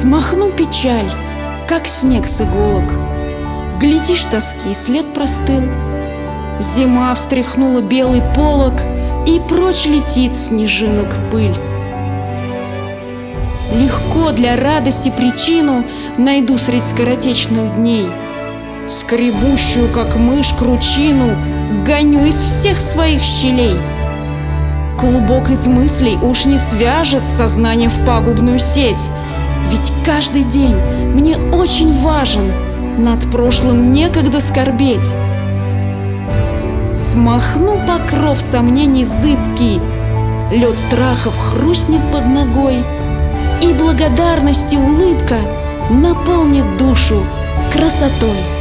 Смахну печаль, как снег с иголок. Глядишь, тоски след простыл. Зима встряхнула белый полог, И прочь летит снежинок пыль. Легко для радости причину Найду средь скоротечных дней. Скребущую, как мышь, кручину Гоню из всех своих щелей. Клубок из мыслей уж не свяжет Сознание в пагубную сеть, Ведь каждый день мне очень важен, Над прошлым некогда скорбеть. Смахну покров сомнений зыбкий, Лед страхов хрустнет под ногой, И благодарности улыбка Наполнит душу красотой.